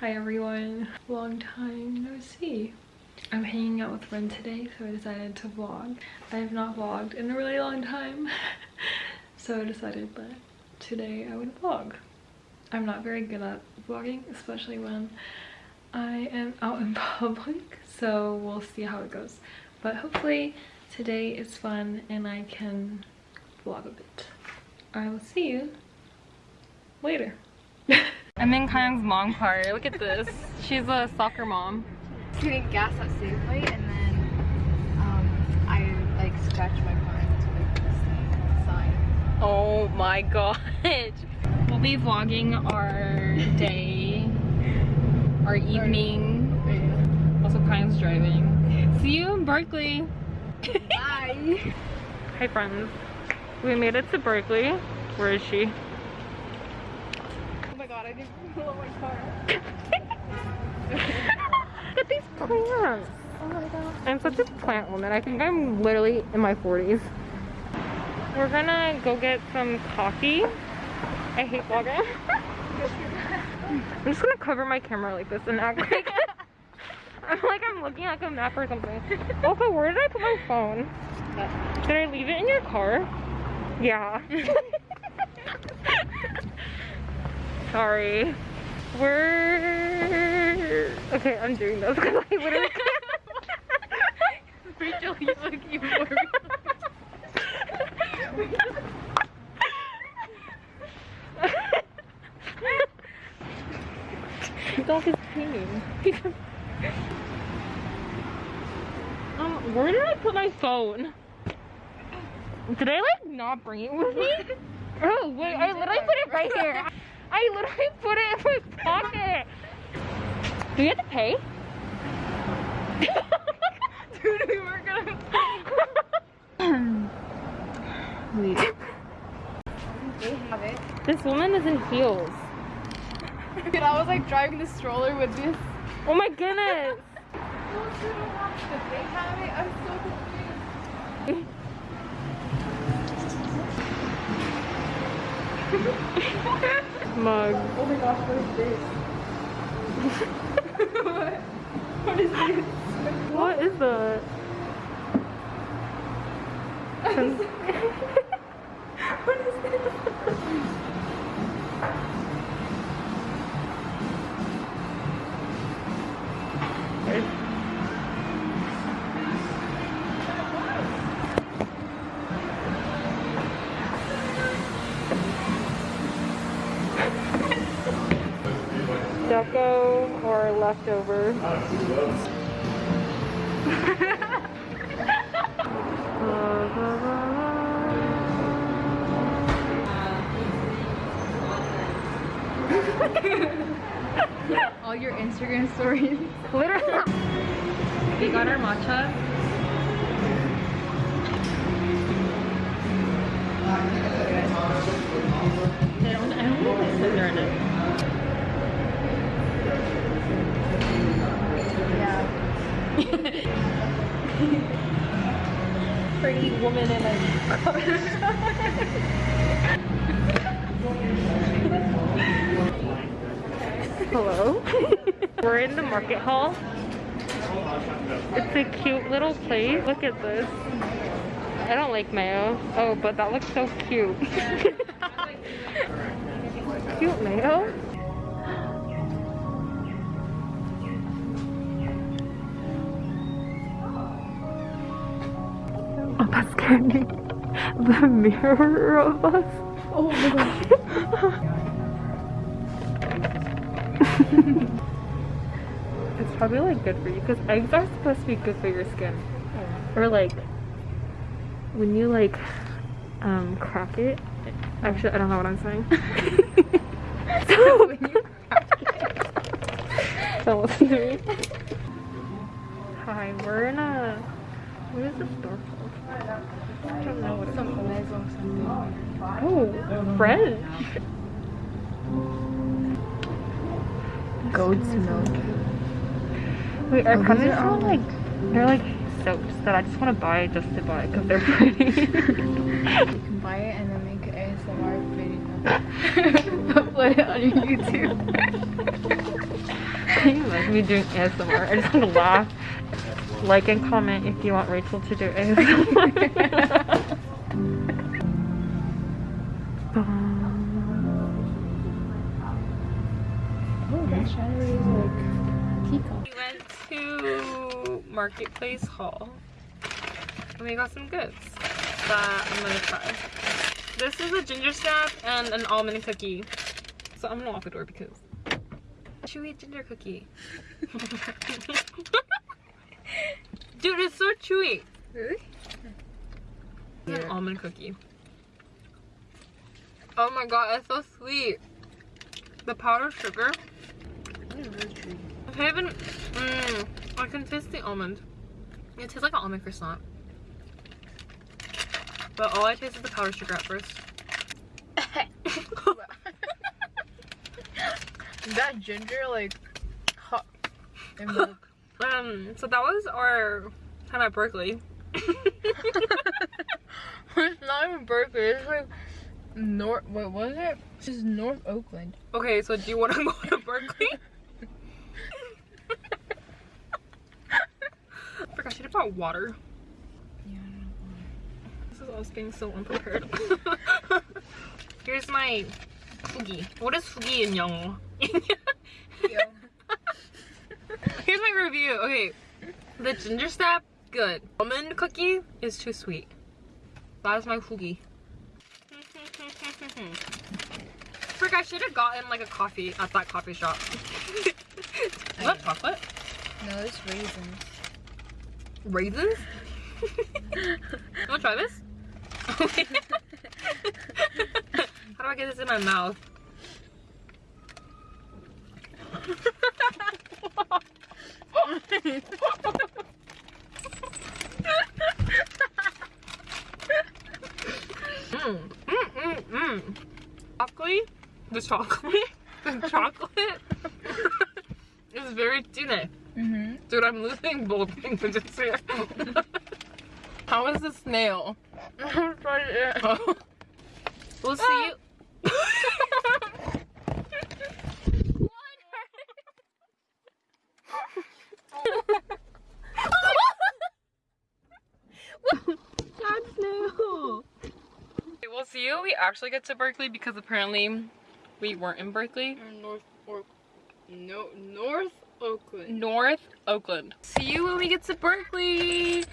Hi everyone, long time no see. I'm hanging out with Ren today, so I decided to vlog. I have not vlogged in a really long time, so I decided that today I would vlog. I'm not very good at vlogging, especially when I am out in public, so we'll see how it goes. But hopefully today is fun and I can vlog a bit. I will see you later. I'm in Kayang's mom car. Look at this. She's a soccer mom. Getting gas at Safeway and then um, I like scratched my car that's what the sign. Oh my god. We'll be vlogging our day, our evening. Also Kayang's driving. See you in Berkeley. Bye. Hi friends. We made it to Berkeley. Where is she? Oh my god, I didn't pull out my car. Look at these plants. Oh my god. I'm such a plant woman. I think I'm literally in my 40s. We're gonna go get some coffee. I hate vlogging. I'm just gonna cover my camera like this and act like I'm like I'm looking like a map or something. Also, where did I put my phone? Did I leave it in your car? Yeah. Sorry. We're okay. I'm doing this because I literally. Rachel, you look even more. Dog is peeing. um, where did I put my phone? Did I like not bring it with me? Oh wait, I literally put it right here. I literally put it in my pocket. Do you have to pay? Dude, we were gonna. they have it. This woman is in heels. Dude, I was like driving the stroller with this. Oh my goodness. No, dude, but they have it. I'm so confused. Mug. Oh my gosh, what is this? what? What is this? What is that? Deco or leftover? All your Instagram stories. Literally. We got our matcha. Pretty in a Hello? We're in the market hall. It's a cute little place. Look at this. I don't like mayo. Oh, but that looks so cute. cute mayo? Me. The mirror of us. Oh my gosh. It's probably like good for you because eggs are supposed to be good for your skin. Or like when you like um crack it. Actually, I don't know what I'm saying. don't listen to me. Hi, we're in a what is this store called? I don't know what it's Some maison something. Oh, French. Goat's milk. Wait, our Oh, these comments are are all, like they're like soaps that I just want to buy just to buy because they're pretty. You can buy it and then make an ASMR video. Upload it on your YouTube. Can you imagine me doing ASMR? I just want to laugh. Like and comment if you want Rachel to do ASMR. Oh, that chandelier is like peacock. We went to Marketplace Hall and we got some goods that I'm gonna try. This is a ginger snap and an almond cookie. So I'm gonna lock the door because chewy ginger cookie. Dude, it's so chewy. Really? It's an almond cookie. Oh my god, it's so sweet. The powdered sugar. I can't. Mmm. I can taste the almond. It tastes like an almond croissant. But all I taste is the powdered sugar at first. that ginger like hot and milk. Um, so that was our time at Berkeley. it's not even Berkeley. It's like North. What was it? This is North Oakland. Okay, so do you want to go to Berkeley? I forgot she brought water. Yeah. This is us being so unprepared. Here's my fugi. What is fugi in Yongo? Here's my review. Okay, the ginger snap, good. Almond cookie is too sweet. That is my fugi. Frick, I should have gotten like a coffee at that coffee shop. is that chocolate? No, it's raisins. Raisins? you wanna try this? How do I get this in my mouth? Mmm, mmm, mmm, mmm. Chocolate, the chocolate, the chocolate is very thin. Mm-hmm. Dude, I'm losing both things I just said. How is the snail? Oh. We'll see you. Ah. Sad snail. Okay, we'll see you. when We actually get to Berkeley because apparently we weren't in Berkeley. North Oak. No, North Oakland. North Oakland. See you when we get to Berkeley.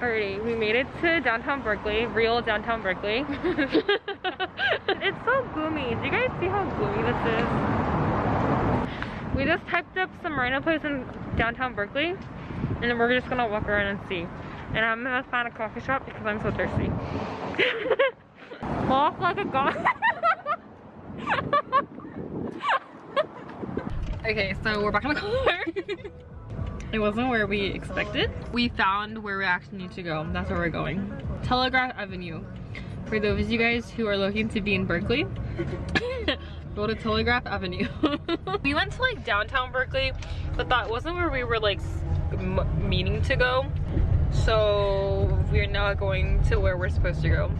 Alrighty, we made it to downtown Berkeley, real downtown Berkeley. it's so gloomy. Do you guys see how gloomy this is? We just typed up some random place in downtown Berkeley, and then we're just gonna walk around and see. And I'm gonna find a coffee shop because I'm so thirsty. Walk like a god. okay, so we're back in the car. It wasn't where we expected. We found where we actually need to go. That's where we're going. Telegraph Avenue. For those of you guys who are looking to be in Berkeley, go to Telegraph Avenue. we went to like downtown Berkeley, but that wasn't where we were like meaning to go. So we're now going to where we're supposed to go.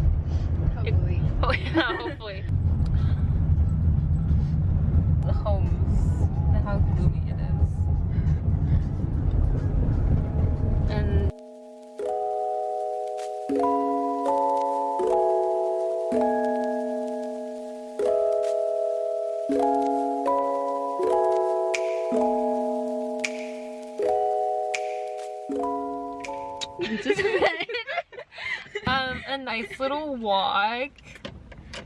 Hopefully. Oh yeah, hopefully. the homes and how nice little walk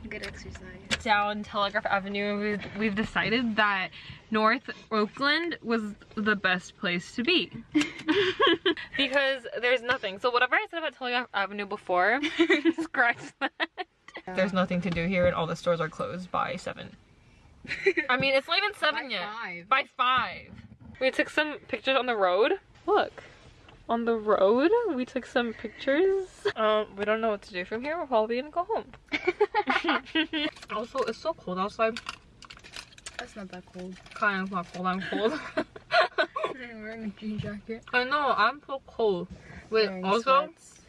Good exercise. down Telegraph Avenue. We've, we've decided that North Oakland was the best place to be. because there's nothing. So whatever I said about Telegraph Avenue before, scratch that. There's nothing to do here and all the stores are closed by 7. I mean, it's not even 7 yet. Five. By 5. We took some pictures on the road. Look. On the road, we took some pictures. Um, we don't know what to do from here. We're probably gonna go home. also, it's so cold outside. That's not that cold. Kind of not cold. I'm cold. I'm wearing a jean jacket. I know. I'm so cold. Wait. Wearing also, sweats.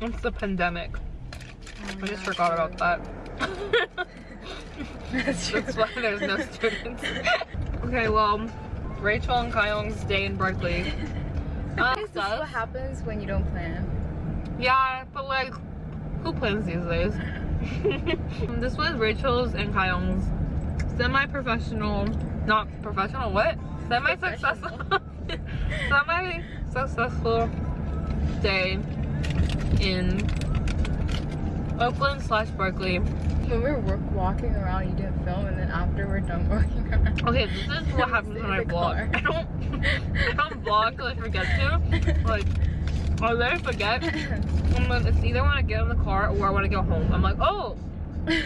it's the pandemic. Oh I just gosh, forgot about that. That's. That's why there's no students. okay, well, Rachel and Kyung's day in Berkeley. Um, This is what happens when you don't plan. yeah, but like, who plans these days? this was Rachel's and Kyung's semi-professional, not professional, what? Semi-successful, semi-successful day in Oakland slash Berkeley. When we were walking around, you didn't film, and then after we're done walking around. Okay, this is what happens when I vlog. I don't, I don't vlog I forget to. Like, I literally forget. And then it's either when I get in the car or I want to go home. I'm like, oh,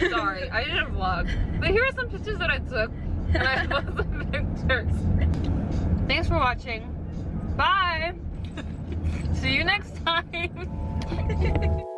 sorry, I didn't vlog. But here are some pictures that I took. And I post the pictures. Thanks for watching. Bye. See you next time.